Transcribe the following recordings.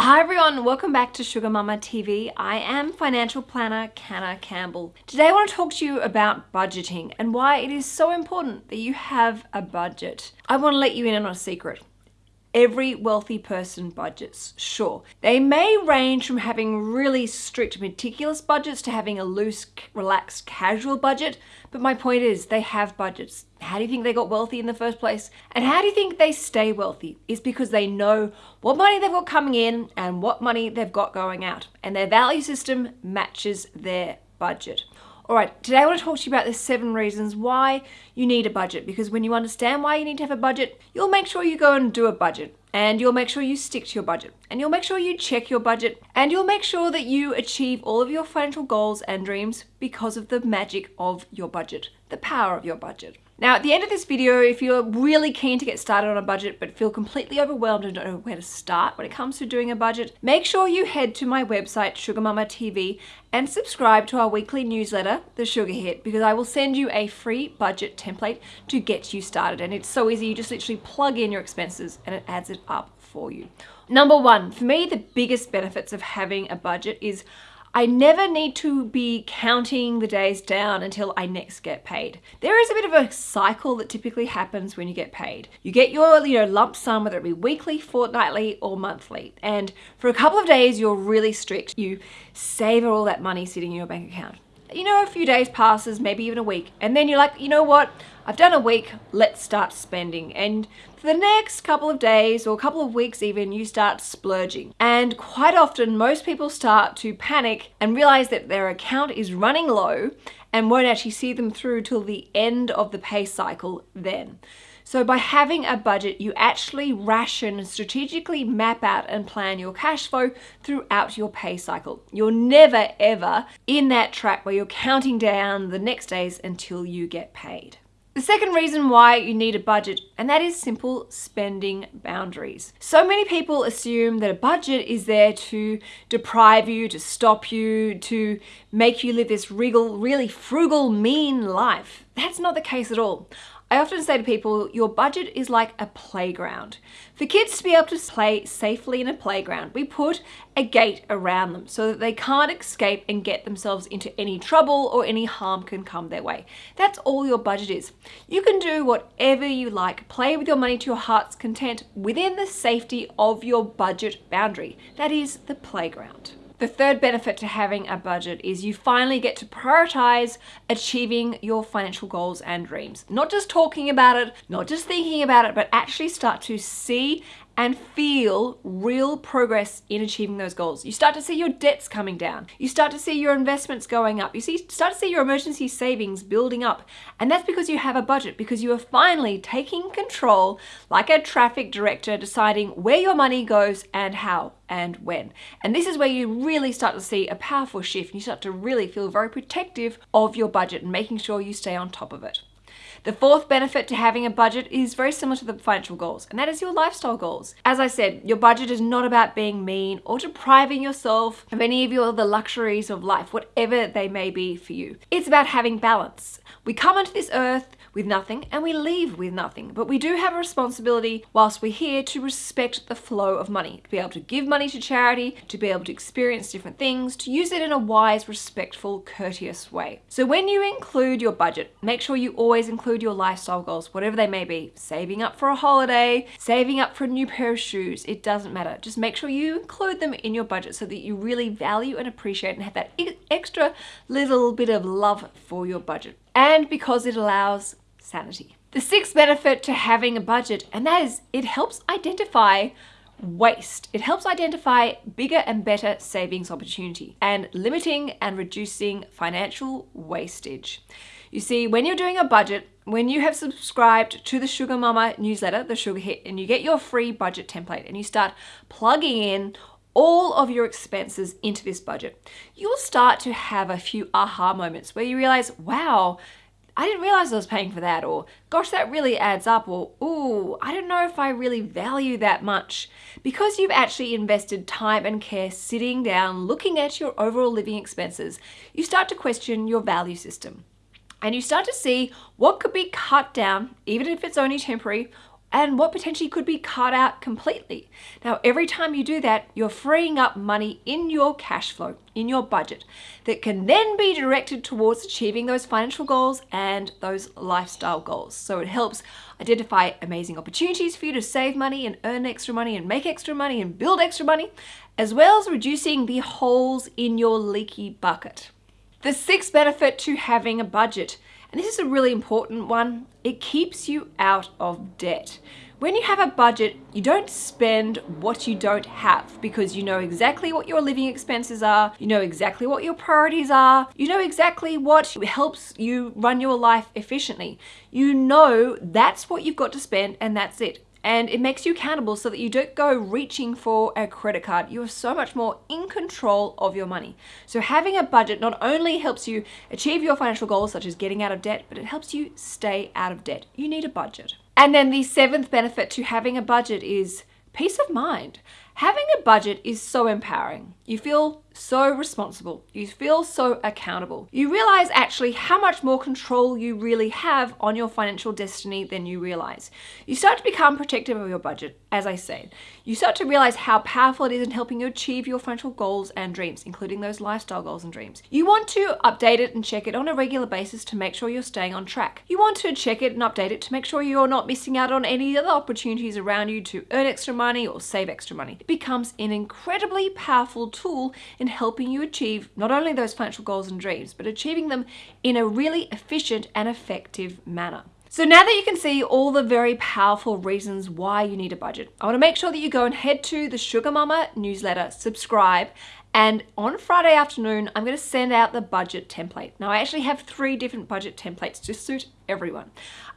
Hi everyone, welcome back to Sugar Mama TV. I am financial planner Canna Campbell. Today I want to talk to you about budgeting and why it is so important that you have a budget. I want to let you in on a secret. Every wealthy person budgets, sure. They may range from having really strict, meticulous budgets to having a loose, relaxed, casual budget, but my point is they have budgets. How do you think they got wealthy in the first place? And how do you think they stay wealthy? Is because they know what money they've got coming in and what money they've got going out. And their value system matches their budget. All right, today I want to talk to you about the seven reasons why you need a budget because when you understand why you need to have a budget, you'll make sure you go and do a budget and you'll make sure you stick to your budget and you'll make sure you check your budget and you'll make sure that you achieve all of your financial goals and dreams because of the magic of your budget, the power of your budget. Now at the end of this video, if you're really keen to get started on a budget but feel completely overwhelmed and don't know where to start when it comes to doing a budget, make sure you head to my website, Sugar Mama TV, and subscribe to our weekly newsletter, The Sugar Hit, because I will send you a free budget template to get you started. And it's so easy, you just literally plug in your expenses and it adds it up for you. Number one, for me, the biggest benefits of having a budget is I never need to be counting the days down until I next get paid. There is a bit of a cycle that typically happens when you get paid. You get your you know, lump sum, whether it be weekly, fortnightly, or monthly. And for a couple of days, you're really strict. You save all that money sitting in your bank account. You know, a few days passes, maybe even a week, and then you're like, you know what? I've done a week, let's start spending. And for the next couple of days or a couple of weeks even, you start splurging. And quite often, most people start to panic and realize that their account is running low and won't actually see them through till the end of the pay cycle then. So by having a budget, you actually ration, and strategically map out and plan your cash flow throughout your pay cycle. You're never ever in that trap where you're counting down the next days until you get paid. The second reason why you need a budget, and that is simple spending boundaries. So many people assume that a budget is there to deprive you, to stop you, to make you live this regal, really frugal, mean life. That's not the case at all. I often say to people, your budget is like a playground. For kids to be able to play safely in a playground, we put a gate around them so that they can't escape and get themselves into any trouble or any harm can come their way. That's all your budget is. You can do whatever you like, play with your money to your heart's content within the safety of your budget boundary. That is the playground. The third benefit to having a budget is you finally get to prioritize achieving your financial goals and dreams. Not just talking about it, not just thinking about it, but actually start to see and feel real progress in achieving those goals. You start to see your debts coming down. You start to see your investments going up. You see, start to see your emergency savings building up. And that's because you have a budget, because you are finally taking control like a traffic director, deciding where your money goes and how and when. And this is where you really start to see a powerful shift. and You start to really feel very protective of your budget and making sure you stay on top of it. The fourth benefit to having a budget is very similar to the financial goals, and that is your lifestyle goals. As I said, your budget is not about being mean or depriving yourself of any of your the luxuries of life, whatever they may be for you. It's about having balance. We come onto this earth with nothing and we leave with nothing. But we do have a responsibility whilst we're here to respect the flow of money, to be able to give money to charity, to be able to experience different things, to use it in a wise, respectful, courteous way. So when you include your budget, make sure you always include your lifestyle goals, whatever they may be. Saving up for a holiday, saving up for a new pair of shoes, it doesn't matter. Just make sure you include them in your budget so that you really value and appreciate and have that extra little bit of love for your budget. And because it allows sanity. The sixth benefit to having a budget, and that is it helps identify waste. It helps identify bigger and better savings opportunity and limiting and reducing financial wastage. You see, when you're doing a budget, when you have subscribed to the Sugar Mama newsletter, the Sugar Hit, and you get your free budget template and you start plugging in all of your expenses into this budget, you'll start to have a few aha moments where you realize, wow, I didn't realize I was paying for that, or gosh, that really adds up, or ooh, I don't know if I really value that much. Because you've actually invested time and care sitting down, looking at your overall living expenses, you start to question your value system. And you start to see what could be cut down, even if it's only temporary, and what potentially could be cut out completely. Now, every time you do that, you're freeing up money in your cash flow, in your budget, that can then be directed towards achieving those financial goals and those lifestyle goals. So it helps identify amazing opportunities for you to save money and earn extra money and make extra money and build extra money, as well as reducing the holes in your leaky bucket. The sixth benefit to having a budget and this is a really important one, it keeps you out of debt. When you have a budget, you don't spend what you don't have because you know exactly what your living expenses are, you know exactly what your priorities are, you know exactly what helps you run your life efficiently. You know that's what you've got to spend and that's it and it makes you accountable so that you don't go reaching for a credit card. You are so much more in control of your money. So having a budget not only helps you achieve your financial goals such as getting out of debt, but it helps you stay out of debt. You need a budget. And then the seventh benefit to having a budget is peace of mind. Having a budget is so empowering. You feel so responsible. You feel so accountable. You realize actually how much more control you really have on your financial destiny than you realize. You start to become protective of your budget, as I said. You start to realize how powerful it is in helping you achieve your financial goals and dreams, including those lifestyle goals and dreams. You want to update it and check it on a regular basis to make sure you're staying on track. You want to check it and update it to make sure you're not missing out on any other opportunities around you to earn extra money or save extra money. Becomes an incredibly powerful tool in helping you achieve not only those financial goals and dreams, but achieving them in a really efficient and effective manner. So now that you can see all the very powerful reasons why you need a budget, I want to make sure that you go and head to the Sugar Mama newsletter, subscribe, and on Friday afternoon, I'm going to send out the budget template. Now, I actually have three different budget templates to suit everyone.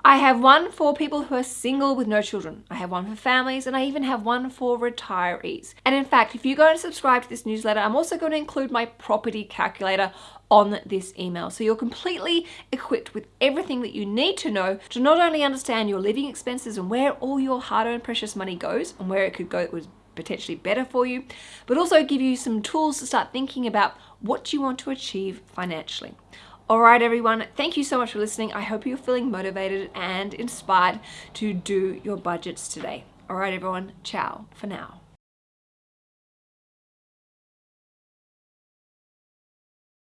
I have one for people who are single with no children. I have one for families, and I even have one for retirees. And in fact, if you go and subscribe to this newsletter, I'm also going to include my property calculator on this email. So you're completely equipped with everything that you need to know to not only understand your living expenses and where all your hard-earned precious money goes and where it could go potentially better for you, but also give you some tools to start thinking about what you want to achieve financially. All right, everyone, thank you so much for listening. I hope you're feeling motivated and inspired to do your budgets today. All right, everyone, ciao for now.